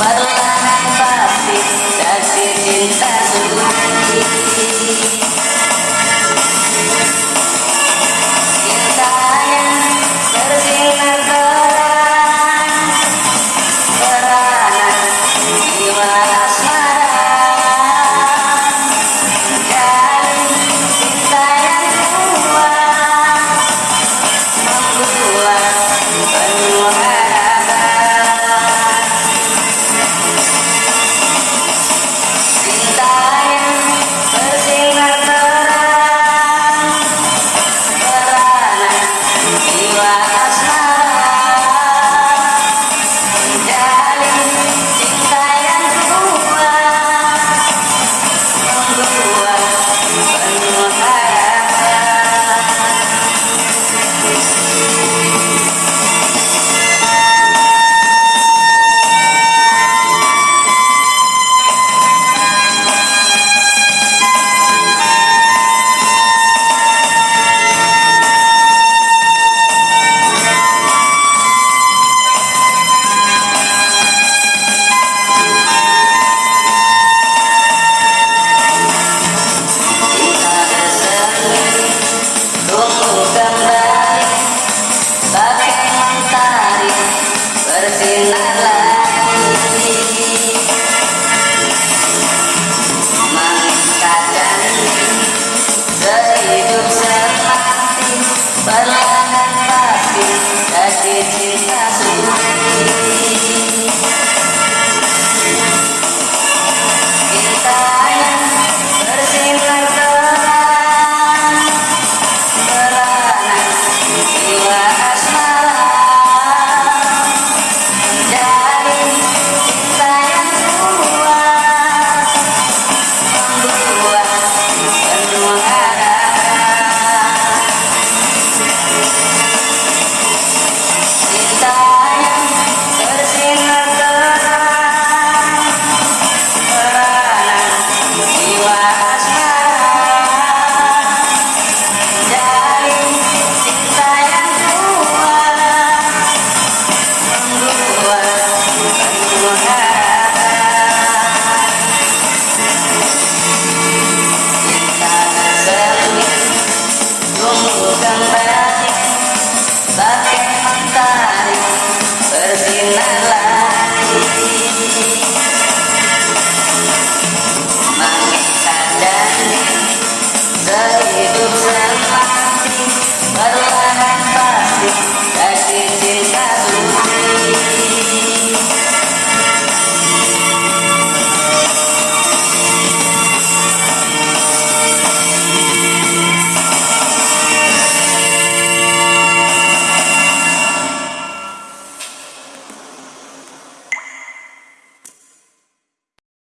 Baru pasti kasih cinta It's fascinating.